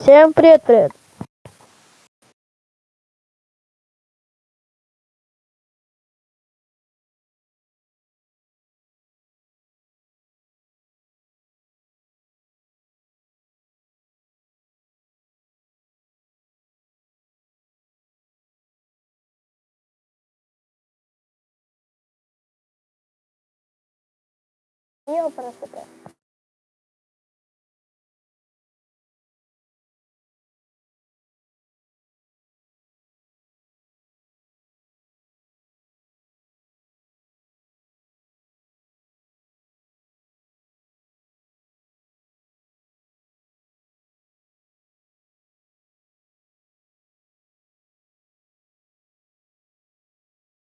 Всем привет, привет. Ел просто так.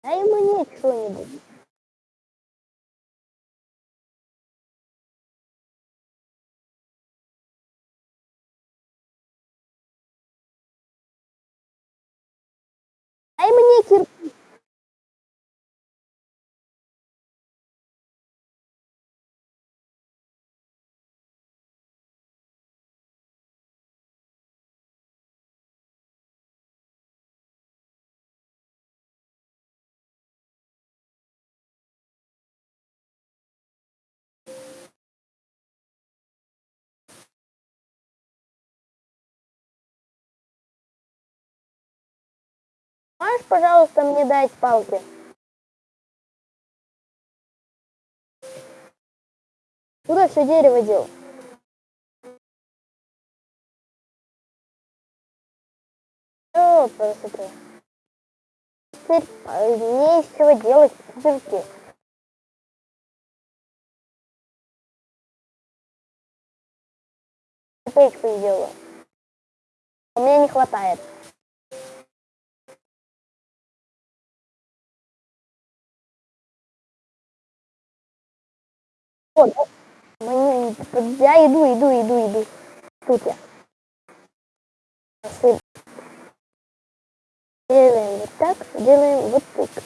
Дай мне что-нибудь. Можешь, пожалуйста, мне дать палки? Куда все дерево дел? О, красота. Теперь а, мне из чего делать дырки. Печку сделаю. У меня не хватает. Вот, мне, я иду, иду, иду, иду. Тут я. Делаем вот так, делаем вот так.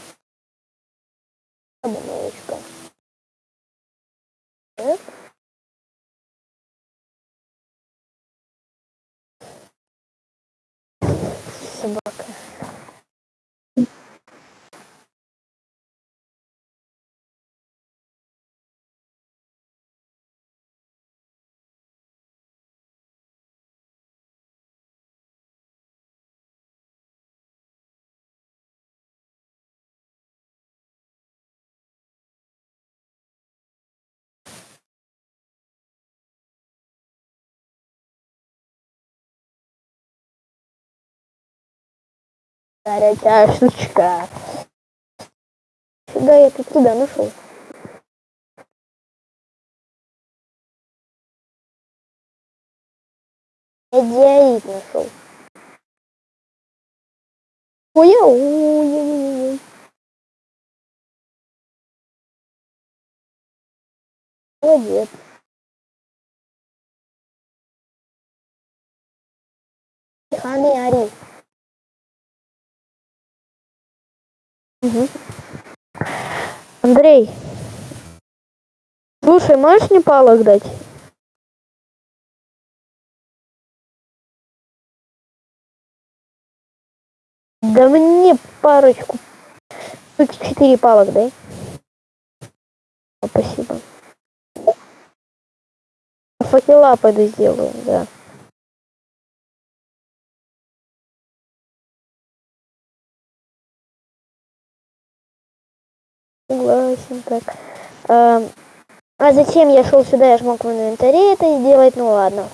Обмылочка. Так. Собака. Горячая штучка. Сюда я тут туда нашел. Я нашел. Ой, ой, ой, ой. Молодец. Ханы. Угу. Андрей, слушай, можешь мне палок дать? Да мне парочку. Тут четыре палок дай. О, спасибо. Факела пойду сделаю, да. Так. А, а зачем я шел сюда? Я же мог в инвентаре это сделать. Ну ладно.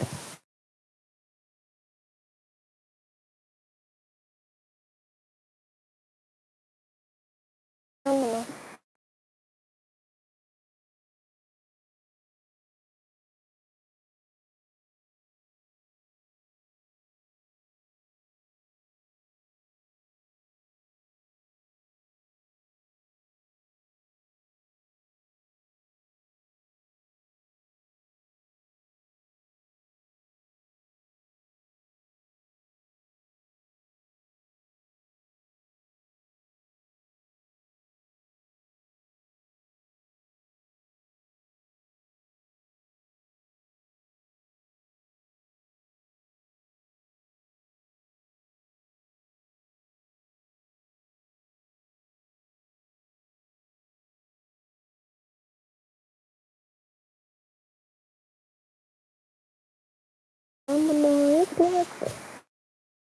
Мной играть.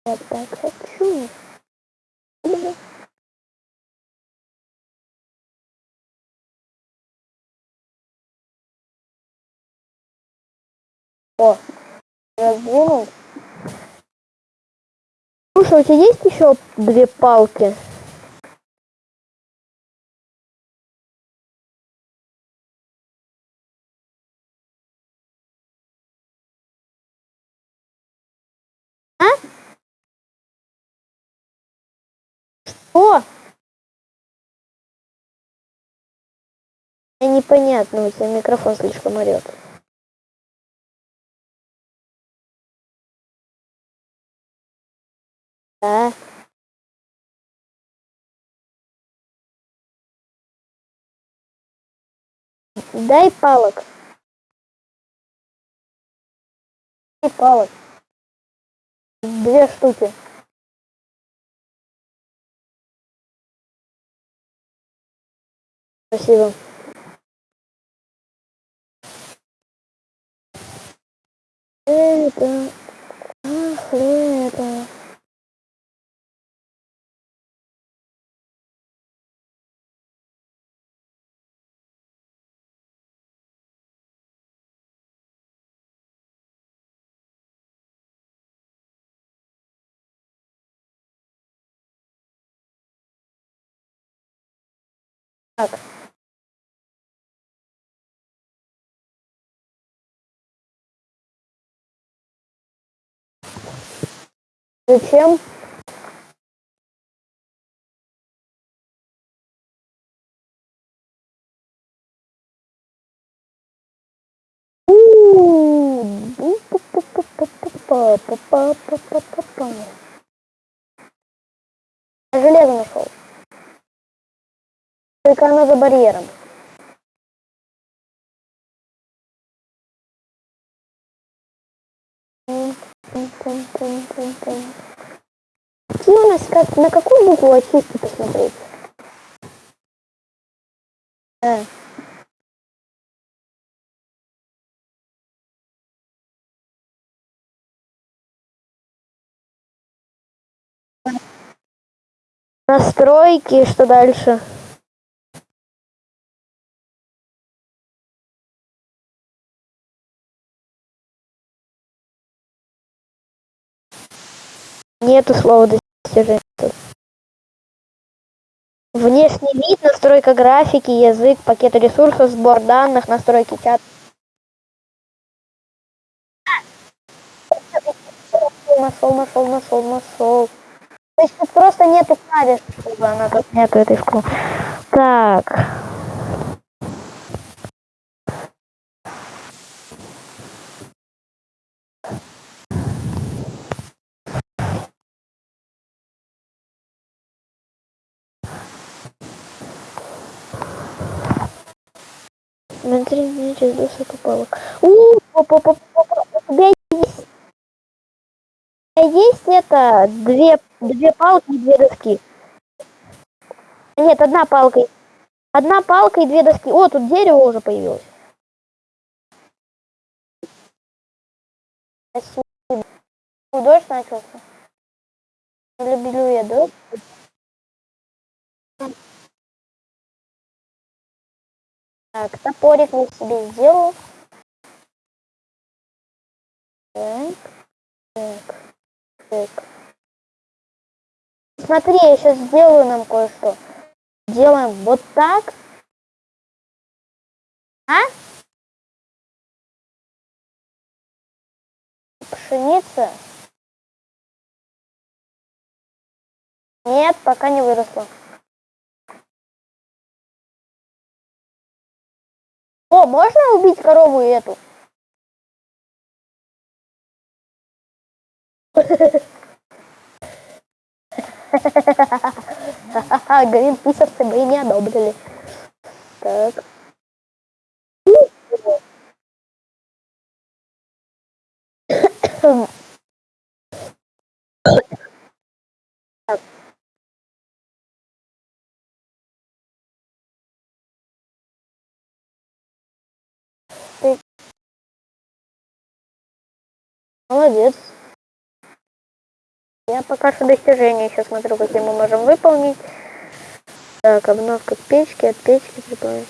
Я так хочу. О, раздвинул. Слушай, у тебя есть еще две палки? Непонятно, у тебя микрофон слишком орет. Да. Дай палок. Дай палок. Две штуки. Спасибо. Это... Ах, это... Так. Зачем? Железо нашел. Только оно за барьером. Какие у нас, как, на какую букву очистки посмотреть? А. Настройки, что дальше? Нету слова достижения. Внешний вид, настройка графики, язык, пакет ресурсов, сбор данных, настройки чата. Нашел, нашел, нашел, нашел. То есть тут просто нету клавиш, чтобы она тут нету этой вкладки. Так. Смотри, мне через досок палок. У, у тебя есть есть это две две палки и две доски. Нет, одна палка. Одна палка и две доски. О, тут дерево уже появилось. Ну, Дождь начался. Люблю я дождь. Так, топорик я себе сделал. Так, так, так. Смотри, я сейчас сделаю нам кое-что. Делаем вот так. А? Пшеница. Нет, пока не выросла. О, можно убить корову эту? Ха-ха-ха, гринписовцы бы не одобрили. Так. Так. Молодец. Я пока что достижения еще смотрю, какие мы можем выполнить. Так, обновка печки, от печки прибавить.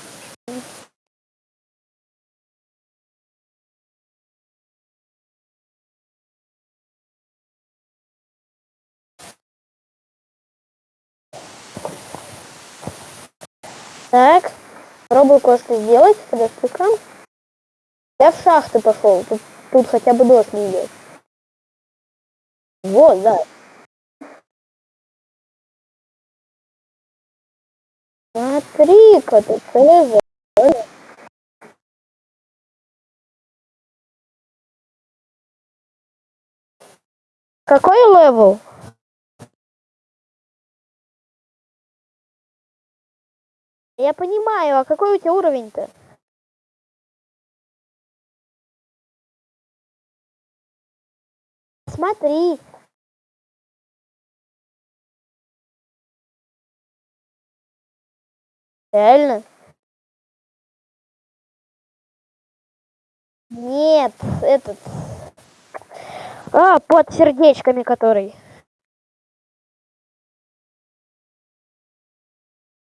Так, пробую кое-что сделать. Подожди-ка. Я в шахты пошел. Тут, тут хотя бы дождь не идет. Вот, да. Смотри-ка, тут целый Какой level? Я понимаю, а какой у тебя уровень-то? Смотри. Реально? Нет, этот... А, под сердечками который.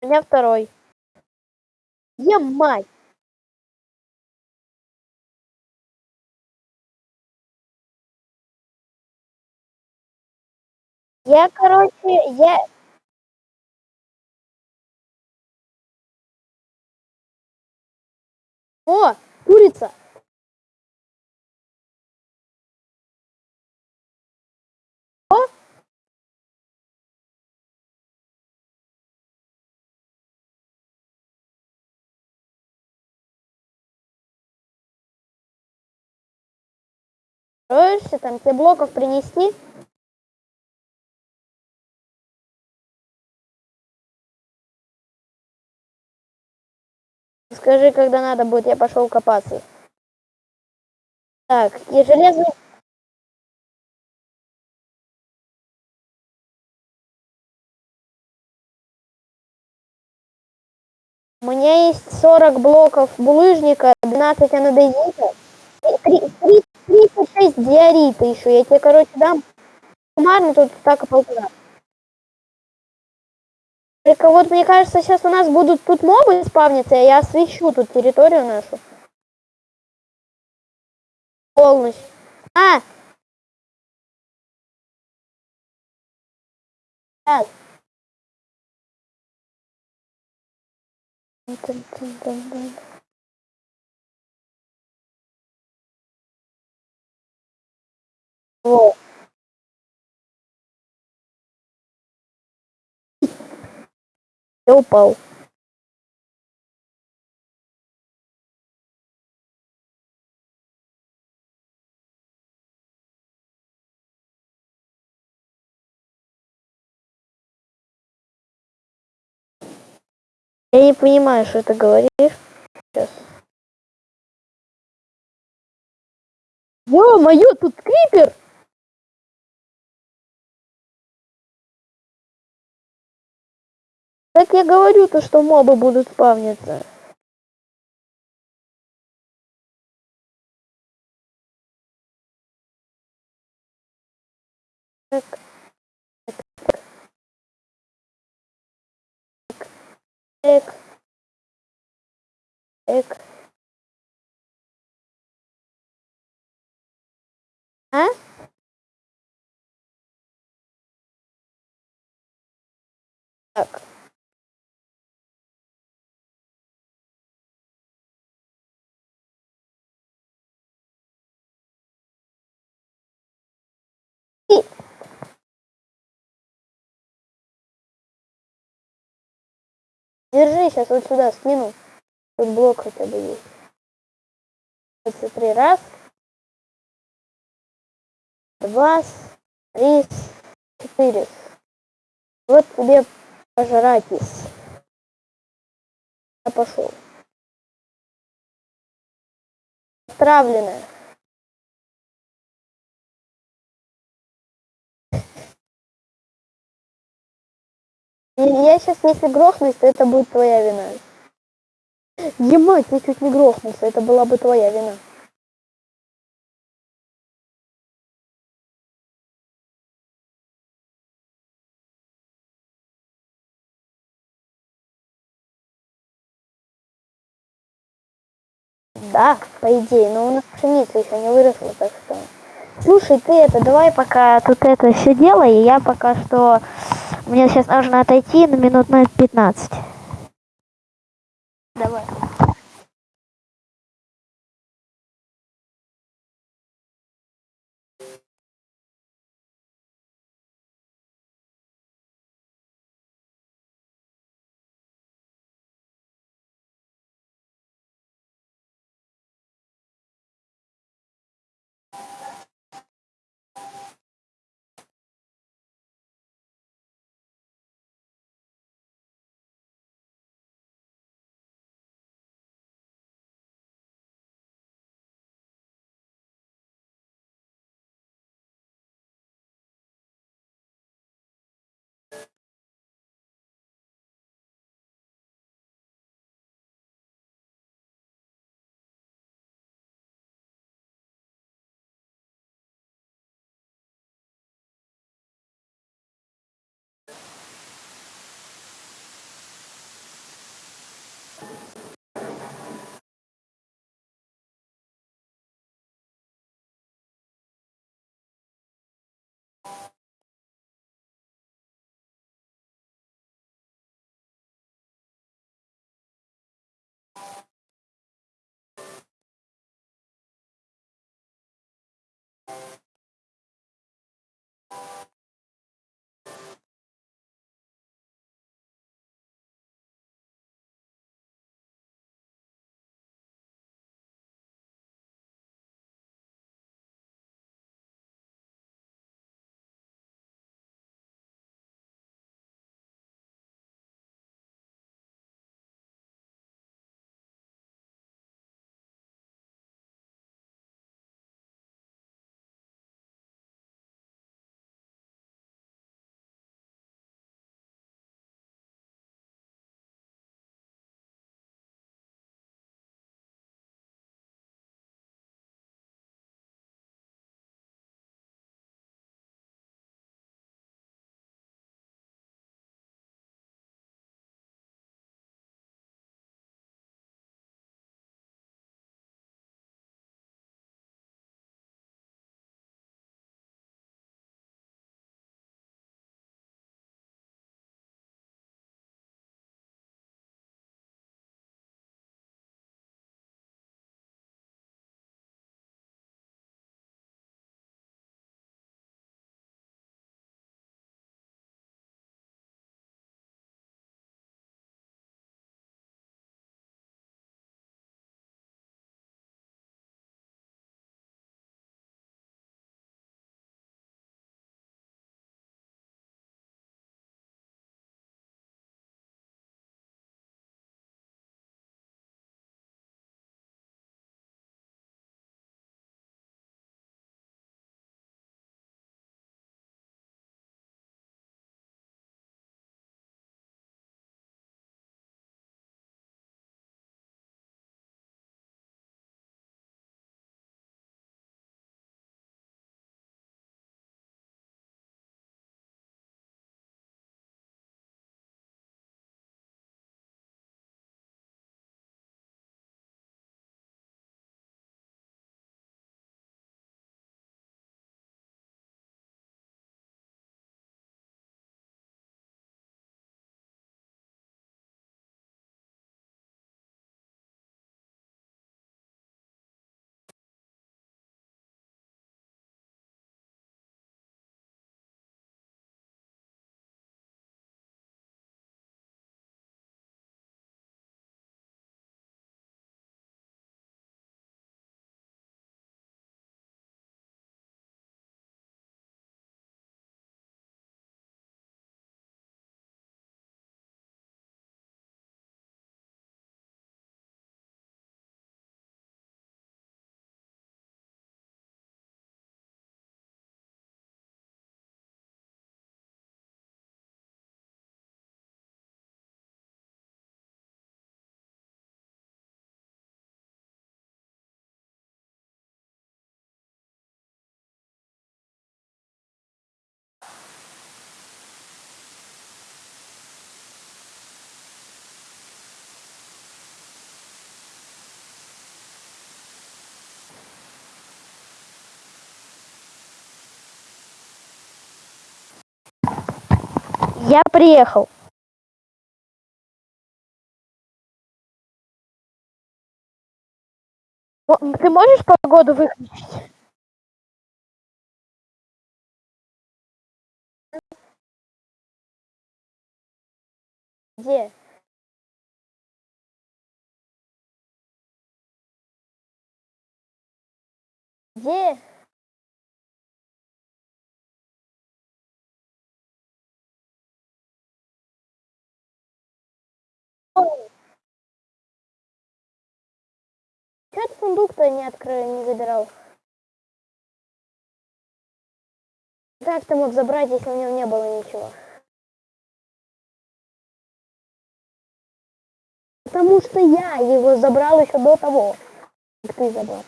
У меня второй. Я Я, короче, я... О, курица. О. Строишься там, тебе блоков принести? Скажи, когда надо будет, я пошел копаться. Так, и железный... У меня есть 40 блоков булыжника, 12 анодезита, 36 диорита еще. Я тебе, короче, дам суммарно тут так и полтора. Только вот мне кажется, сейчас у нас будут тут мобы спавниться, я освещу тут территорию нашу. Полностью. А! Так. О. Я упал. Я не понимаю, что ты говоришь. Сейчас. Ё-моё, тут крипер! Так я говорю, то что мобы будут спавниться. Так. Так. Так. А? Держи, сейчас вот сюда скину. Тут блок хотя бы есть. Смотри, раз. Два. Три. Четыре. Вот тебе пожратись. Я пошел. Отравленная. Я сейчас, если грохнусь, то это будет твоя вина. Ебать, я чуть не грохнулся, это была бы твоя вина. Да, по идее, но у нас пшеница еще не выросла, так что... Слушай, ты это, давай пока тут это все делай, и я пока что мне сейчас нужно отойти на минут на 15. Давай. you Я приехал. Ты можешь погоду выключить? Где? Где? Чё ты сундук-то не открыл, не забирал? Как ты мог забрать, если в нем не было ничего? Потому что я его забрал еще до того, как ты забрал.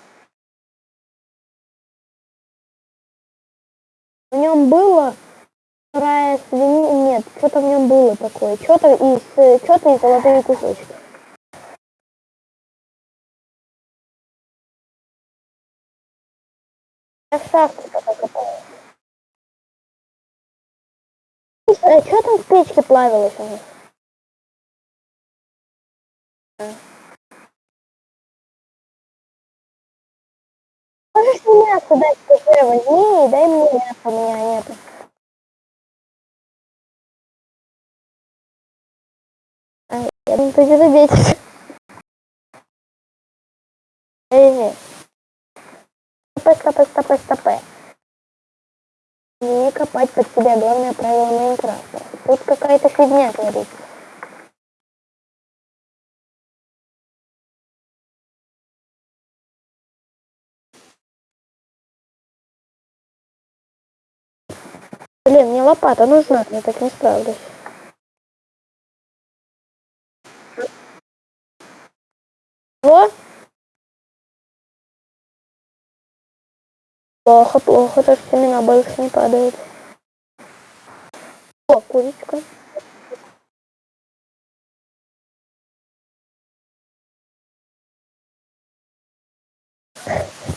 В нем было вторая свинья, нет, что-то в нем было такое, что-то из, э, что-то из золотые кусочки. А что там в печке плавилось у? А. Можешь мне мясо дать, скажи, возьми и дай мне мясо, у меня нету. А, я думаю, ты где-то бесишь. Стопэ, стопэ, стопэ, стопэ. Не копать под себя, главное правило Майнкрафта. Тут какая-то фигня творится. Блин, мне лопата нужна, я так не справлюсь. Что? Плохо, плохо, так семена больше не падают. О, курочка.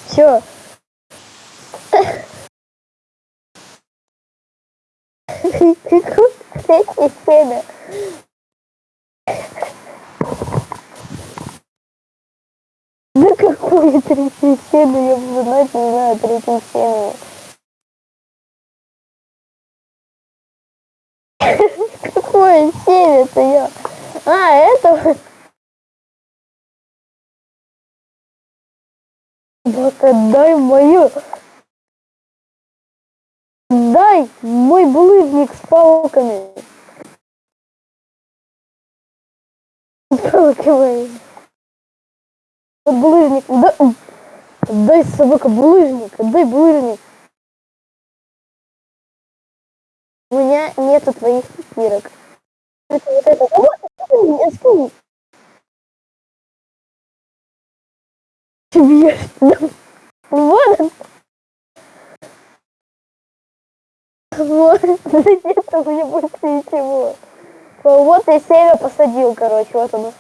Все. Третье семя. Да третье семя? Я буду знать, не знаю, третье семя. Какое семя-то я? А, это... Вот отдай мою. Дай мой булыжник с палками. С палками. Булыжник. Да, дай, собака, булыжник. Дай булыжник. У меня нету твоих кирок. Это вот это. Я скинь. Ты бьешь. Вот он. Вот. Да нет у меня больше ничего. Вот я семя посадил, короче. Вот оно.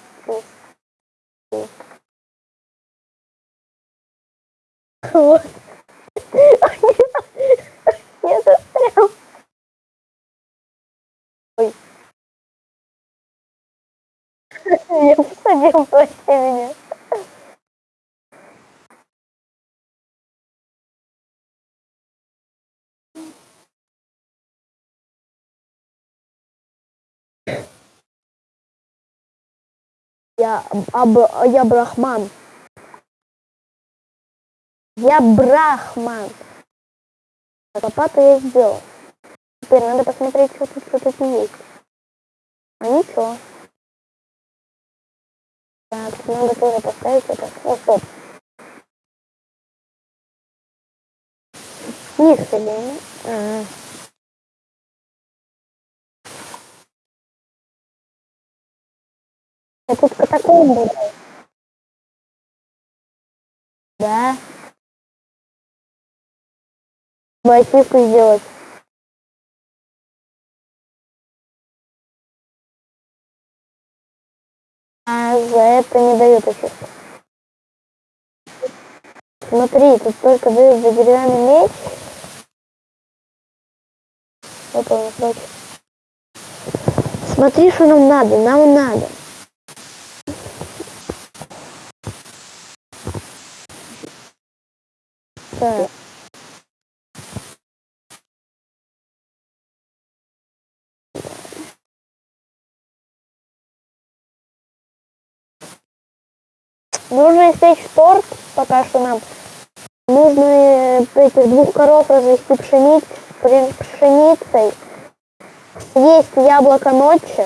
Вот. Я застрял. Ой. Я посадил твое семя. Я, аб, я брахман. Я брахман. Лопату я сделал. Теперь надо посмотреть, что тут, что тут есть. А ничего. Так, надо тоже поставить это. О, стоп. Низ себе. А. Я тут катакомбы. Да. Ботинку сделать. А за это не дают еще. Смотри, тут только дают за деревянный меч. Вот он, кстати. Смотри, что нам надо, нам надо. Так. Нужно испечь торт, пока что нам. Нужно э, этих двух коров развести пшениц, пшеницей. Есть яблоко ночи.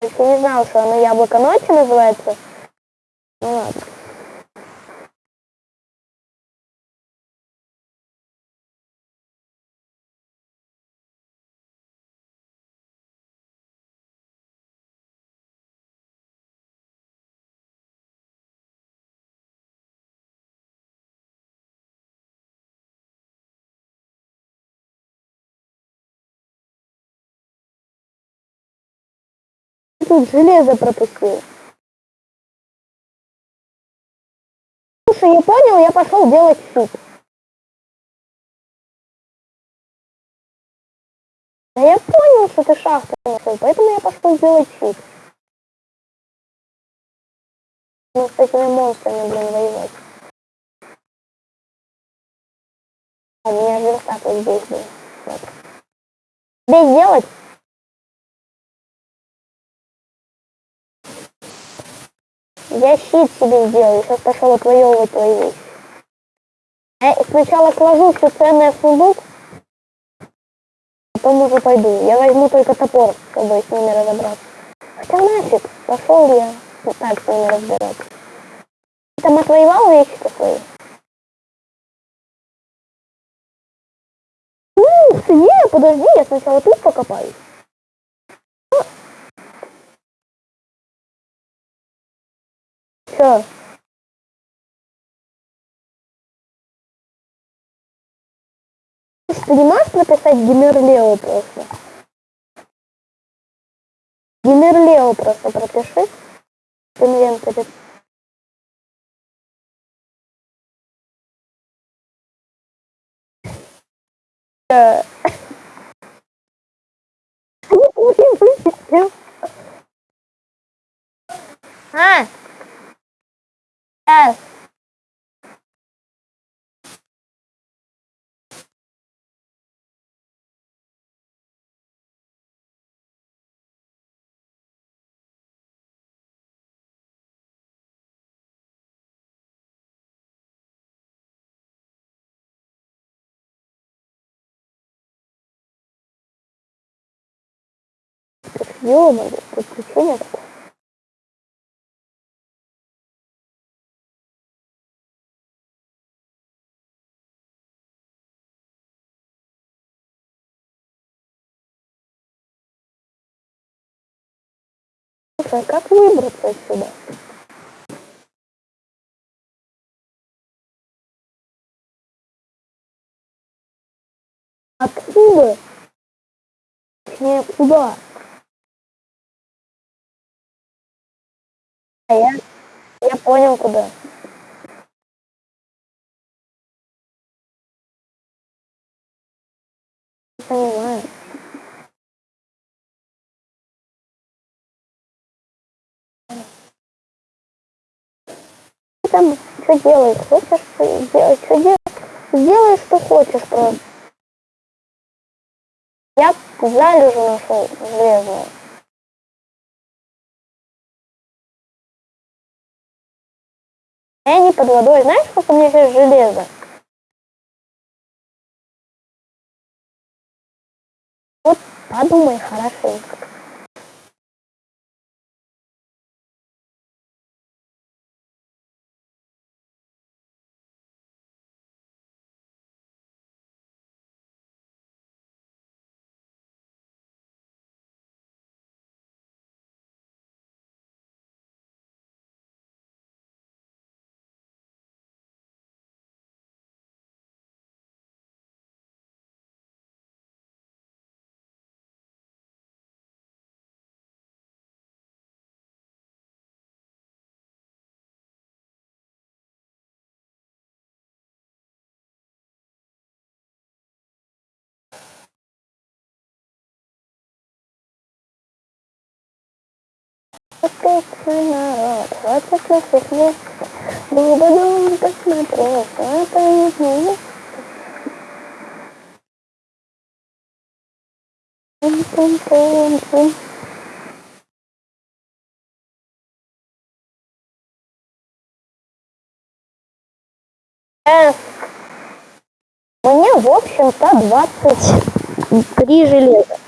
Я не знал, что оно яблоко ночи называется. Тут железо пропустил. Слушай, я понял, я пошел делать суп. Да я понял, что ты шахту нашел, поэтому я пошел делать суп. Ну, с этими монстрами, блин, воевать. А меня верстак вот здесь, блин. Вот. Здесь делать? Я щит себе сделаю, сейчас пошел отвоевывать твои вещи. Я сначала сложу все ценное в сундук, потом уже пойду. Я возьму только топор, чтобы с ними разобраться. Хотя нафиг, пошел я так с ними разбираться. Ты там отвоевал вещи-то свои? Ух, не, подожди, я сначала тут покопаюсь. Все. Ты не можешь написать Гимерлео просто? Гимерлео просто пропиши Ё-моё, приключение такое. Слушай, а как выбраться отсюда? Откуда? Точнее, куда? А я, я понял, куда. Понимаю. Ты там что делаешь? Хочешь делать? Что делаешь? Сделай, что хочешь просто. Я залежу нашел железную. Я не под водой. Знаешь, сколько у меня сейчас железа? Вот подумай хорошенько. Тысяча народ, хватит на всех Глубоко посмотрел, это не Пум-пум-пум-пум. Э, Мне, в общем-то, 23 железа.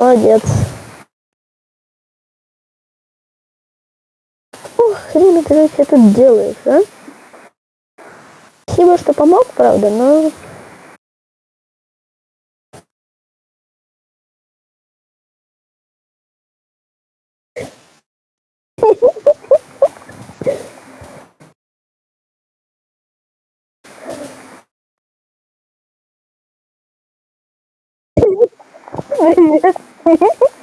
Молодец. Ух, хрен ты что тут делаешь, а? Спасибо, что помог, правда, но... Привет. Ha, ha, ha.